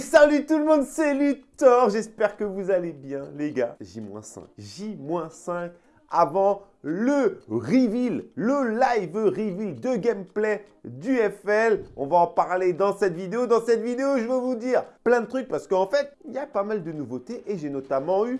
Salut tout le monde, c'est Luthor J'espère que vous allez bien, les gars. J-5. J-5 avant le reveal, le live reveal de gameplay du FL. On va en parler dans cette vidéo. Dans cette vidéo, je veux vous dire plein de trucs parce qu'en fait, il y a pas mal de nouveautés et j'ai notamment eu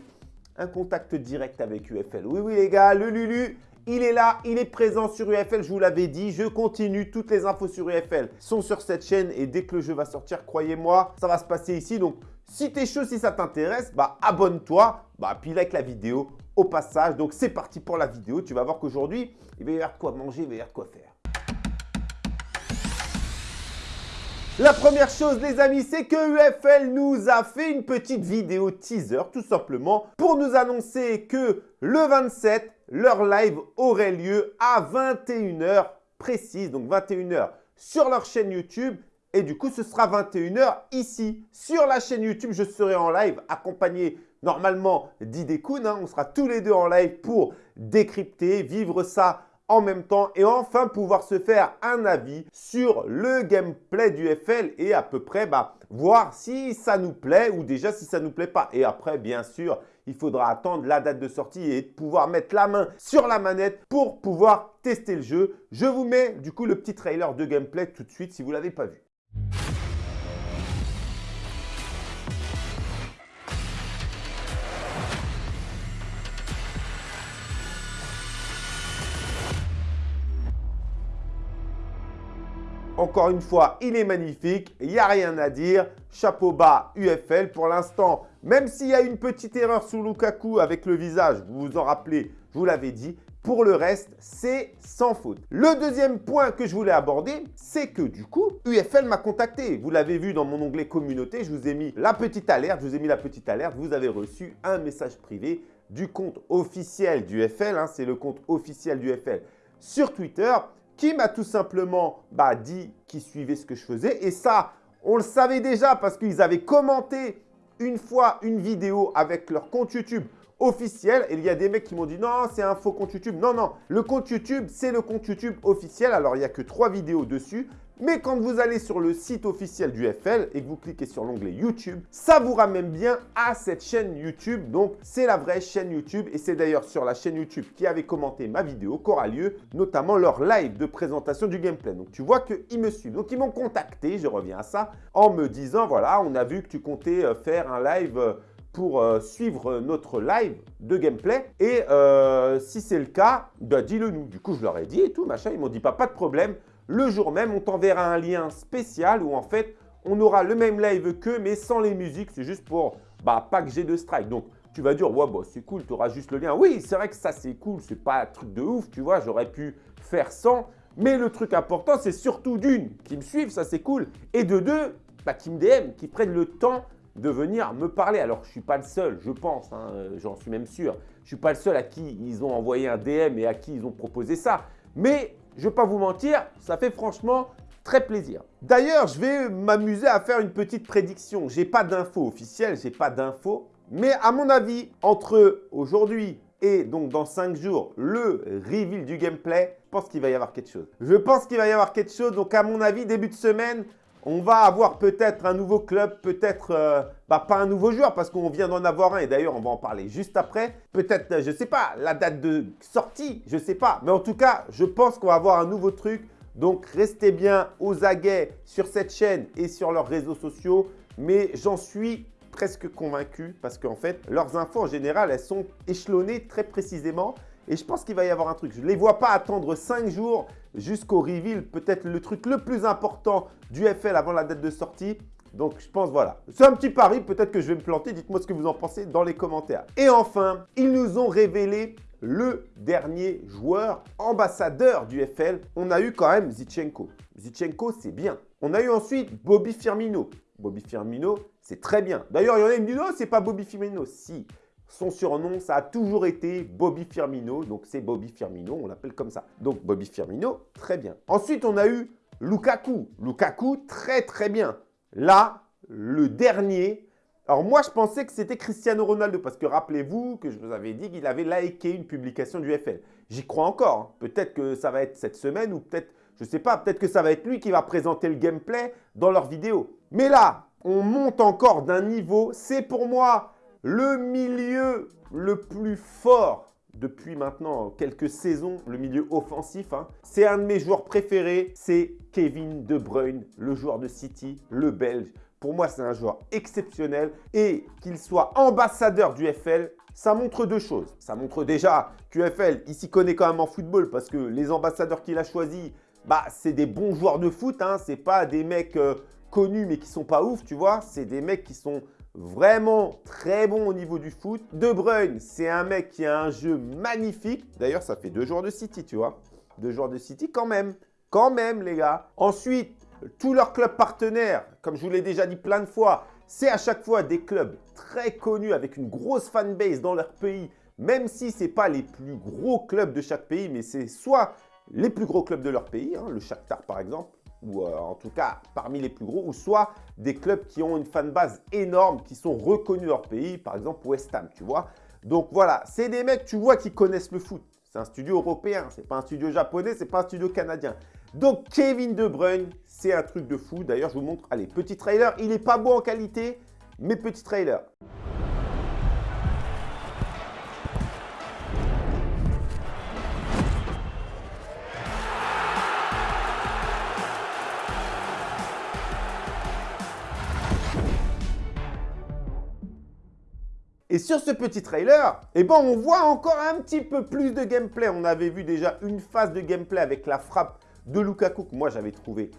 un contact direct avec UFL. Oui, oui les gars, le Lulu, il est là, il est présent sur UFL, je vous l'avais dit. Je continue, toutes les infos sur UFL sont sur cette chaîne et dès que le jeu va sortir, croyez-moi, ça va se passer ici. Donc, si tu es chaud, si ça t'intéresse, bah abonne-toi, bah puis like la vidéo au passage. Donc, c'est parti pour la vidéo. Tu vas voir qu'aujourd'hui, il va y avoir quoi manger, il va y avoir quoi faire. La première chose les amis, c'est que UFL nous a fait une petite vidéo teaser tout simplement pour nous annoncer que le 27, leur live aurait lieu à 21h précise, donc 21h sur leur chaîne YouTube et du coup ce sera 21h ici. Sur la chaîne YouTube, je serai en live accompagné normalement d'Idekun. Hein. On sera tous les deux en live pour décrypter, vivre ça en même temps et enfin pouvoir se faire un avis sur le gameplay du FL et à peu près bah, voir si ça nous plaît ou déjà si ça nous plaît pas. Et après, bien sûr, il faudra attendre la date de sortie et pouvoir mettre la main sur la manette pour pouvoir tester le jeu. Je vous mets du coup le petit trailer de gameplay tout de suite si vous ne l'avez pas vu. Encore une fois, il est magnifique, il n'y a rien à dire. Chapeau bas UFL pour l'instant. Même s'il y a une petite erreur sous Lukaku avec le visage, vous vous en rappelez, je vous l'avais dit. Pour le reste, c'est sans faute. Le deuxième point que je voulais aborder, c'est que du coup, UFL m'a contacté. Vous l'avez vu dans mon onglet communauté, je vous ai mis la petite alerte. Je vous ai mis la petite alerte. Vous avez reçu un message privé du compte officiel du UFL. Hein. c'est le compte officiel du UFL sur Twitter qui m'a tout simplement bah, dit qu'il suivait ce que je faisais. Et ça, on le savait déjà parce qu'ils avaient commenté une fois une vidéo avec leur compte YouTube officiel. Et il y a des mecs qui m'ont dit non, c'est un faux compte YouTube. Non, non, le compte YouTube, c'est le compte YouTube officiel. Alors, il n'y a que trois vidéos dessus. Mais quand vous allez sur le site officiel du FL et que vous cliquez sur l'onglet YouTube, ça vous ramène bien à cette chaîne YouTube. Donc, c'est la vraie chaîne YouTube et c'est d'ailleurs sur la chaîne YouTube qui avait commenté ma vidéo qu'aura lieu notamment leur live de présentation du gameplay. Donc, tu vois qu'ils me suivent. Donc, ils m'ont contacté, je reviens à ça, en me disant, voilà, on a vu que tu comptais euh, faire un live euh, pour euh, suivre notre live de gameplay. Et si c'est le cas, bah, dis-le nous. Du coup, je leur ai dit et tout, machin. Ils m'ont dit, pas, pas de problème le jour même, on t'enverra un lien spécial où en fait, on aura le même live qu'eux, mais sans les musiques. C'est juste pour bah, pas que j'ai de strike. Donc, tu vas dire, ouais, bah, c'est cool, tu auras juste le lien. Oui, c'est vrai que ça, c'est cool. C'est pas un truc de ouf, tu vois. J'aurais pu faire sans. Mais le truc important, c'est surtout d'une, qui me suivent, ça c'est cool. Et de deux, bah, qui me DM, qui prennent le temps de venir me parler. Alors, je ne suis pas le seul, je pense, hein, j'en suis même sûr. Je ne suis pas le seul à qui ils ont envoyé un DM et à qui ils ont proposé ça. Mais je ne vais pas vous mentir, ça fait franchement très plaisir. D'ailleurs, je vais m'amuser à faire une petite prédiction. Je n'ai pas d'infos officielles, je n'ai pas d'infos. Mais à mon avis, entre aujourd'hui et donc dans 5 jours, le reveal du gameplay, je pense qu'il va y avoir quelque chose. Je pense qu'il va y avoir quelque chose. Donc à mon avis, début de semaine, on va avoir peut-être un nouveau club, peut-être euh, bah, pas un nouveau joueur parce qu'on vient d'en avoir un et d'ailleurs on va en parler juste après. Peut-être, euh, je ne sais pas, la date de sortie, je ne sais pas. Mais en tout cas, je pense qu'on va avoir un nouveau truc. Donc restez bien aux aguets sur cette chaîne et sur leurs réseaux sociaux. Mais j'en suis presque convaincu parce qu'en fait, leurs infos en général, elles sont échelonnées très précisément. Et je pense qu'il va y avoir un truc. Je ne les vois pas attendre 5 jours jusqu'au reveal, peut-être le truc le plus important du FL avant la date de sortie. Donc, je pense, voilà. C'est un petit pari, peut-être que je vais me planter. Dites-moi ce que vous en pensez dans les commentaires. Et enfin, ils nous ont révélé le dernier joueur ambassadeur du FL. On a eu quand même Zichenko. Zichenko, c'est bien. On a eu ensuite Bobby Firmino. Bobby Firmino, c'est très bien. D'ailleurs, il y en a qui me disent « Non, c'est pas Bobby Firmino. » Si, son surnom, ça a toujours été Bobby Firmino. Donc, c'est Bobby Firmino, on l'appelle comme ça. Donc, Bobby Firmino, très bien. Ensuite, on a eu Lukaku. Lukaku, très très bien. Là, le dernier. Alors, moi, je pensais que c'était Cristiano Ronaldo. Parce que rappelez-vous que je vous avais dit qu'il avait liké une publication du FL. J'y crois encore. Hein. Peut-être que ça va être cette semaine ou peut-être, je ne sais pas, peut-être que ça va être lui qui va présenter le gameplay dans leur vidéo. Mais là, on monte encore d'un niveau. C'est pour moi le milieu le plus fort depuis maintenant quelques saisons, le milieu offensif. Hein. C'est un de mes joueurs préférés, c'est Kevin De Bruyne, le joueur de City, le Belge. Pour moi, c'est un joueur exceptionnel et qu'il soit ambassadeur du FL, ça montre deux choses. Ça montre déjà qu'UFL, il s'y connaît quand même en football parce que les ambassadeurs qu'il a choisis, bah, c'est des bons joueurs de foot. Hein. Ce pas des mecs euh, connus mais qui sont pas ouf, tu vois. C'est des mecs qui sont vraiment très bons au niveau du foot. De Bruyne, c'est un mec qui a un jeu magnifique. D'ailleurs, ça fait deux joueurs de City, tu vois. Deux joueurs de City quand même. Quand même, les gars. Ensuite, tous leurs clubs partenaires, comme je vous l'ai déjà dit plein de fois, c'est à chaque fois des clubs très connus avec une grosse fanbase dans leur pays, même si ce n'est pas les plus gros clubs de chaque pays, mais c'est soit les plus gros clubs de leur pays, hein, le Shakhtar par exemple, ou euh, en tout cas parmi les plus gros, ou soit des clubs qui ont une fanbase énorme, qui sont reconnus leur pays, par exemple West Ham, tu vois. Donc voilà, c'est des mecs, tu vois, qui connaissent le foot. C'est un studio européen, c'est pas un studio japonais, c'est pas un studio canadien. Donc Kevin De Bruyne, c'est un truc de fou. D'ailleurs, je vous montre, allez, petit trailer. Il n'est pas beau en qualité, mais petit trailer. Et sur ce petit trailer, eh ben, on voit encore un petit peu plus de gameplay. On avait vu déjà une phase de gameplay avec la frappe de Lukaku que moi j'avais trouvé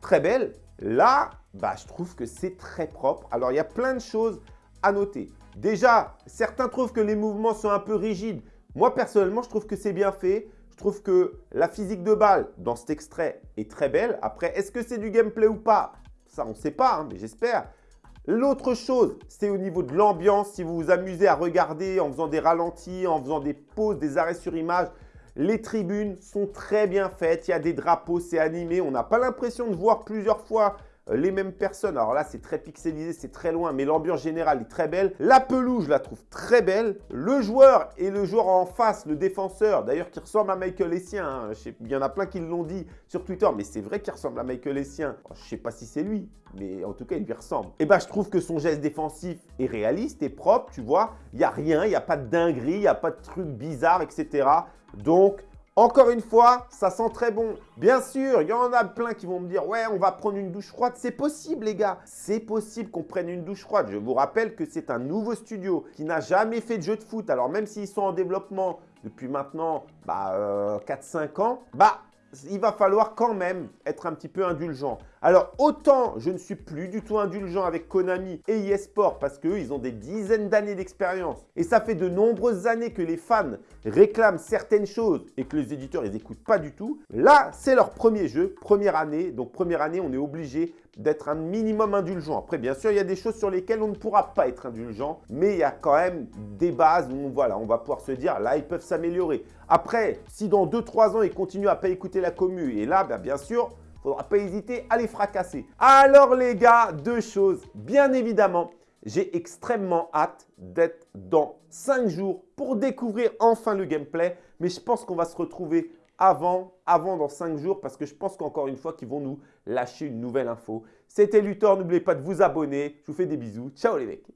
très belle. Là, bah, je trouve que c'est très propre. Alors, il y a plein de choses à noter. Déjà, certains trouvent que les mouvements sont un peu rigides. Moi, personnellement, je trouve que c'est bien fait. Je trouve que la physique de balle dans cet extrait est très belle. Après, est-ce que c'est du gameplay ou pas? Ça, on ne sait pas, hein, mais j'espère. L'autre chose, c'est au niveau de l'ambiance. Si vous vous amusez à regarder en faisant des ralentis, en faisant des pauses, des arrêts sur image, les tribunes sont très bien faites. Il y a des drapeaux, c'est animé. On n'a pas l'impression de voir plusieurs fois les mêmes personnes. Alors là, c'est très pixelisé, c'est très loin, mais l'ambiance générale est très belle. La pelouse, je la trouve très belle. Le joueur et le joueur en face, le défenseur, d'ailleurs qui ressemble à Michael Essien. Hein. Il y en a plein qui l'ont dit sur Twitter, mais c'est vrai qu'il ressemble à Michael Essien. je ne sais pas si c'est lui, mais en tout cas, il lui ressemble. Et eh ben, je trouve que son geste défensif est réaliste, et propre, tu vois. Il n'y a rien, il n'y a pas de dinguerie, il n'y a pas de trucs bizarres, etc. Donc, encore une fois, ça sent très bon. Bien sûr, il y en a plein qui vont me dire « Ouais, on va prendre une douche froide. » C'est possible, les gars. C'est possible qu'on prenne une douche froide. Je vous rappelle que c'est un nouveau studio qui n'a jamais fait de jeu de foot. Alors, même s'ils sont en développement depuis maintenant bah, 4-5 euh, ans, bah, il va falloir quand même être un petit peu indulgent. Alors, autant je ne suis plus du tout indulgent avec Konami et eSport parce qu'eux, ils ont des dizaines d'années d'expérience. Et ça fait de nombreuses années que les fans réclament certaines choses et que les éditeurs, ils n'écoutent pas du tout. Là, c'est leur premier jeu, première année. Donc, première année, on est obligé d'être un minimum indulgent. Après, bien sûr, il y a des choses sur lesquelles on ne pourra pas être indulgent, mais il y a quand même des bases où voilà, on va pouvoir se dire, là, ils peuvent s'améliorer. Après, si dans 2-3 ans, ils continuent à pas écouter la commu, et là, ben, bien sûr, faudra pas hésiter à les fracasser. Alors les gars, deux choses. Bien évidemment, j'ai extrêmement hâte d'être dans 5 jours pour découvrir enfin le gameplay. Mais je pense qu'on va se retrouver avant, avant dans 5 jours parce que je pense qu'encore une fois qu'ils vont nous lâcher une nouvelle info. C'était Luthor, n'oubliez pas de vous abonner. Je vous fais des bisous. Ciao les mecs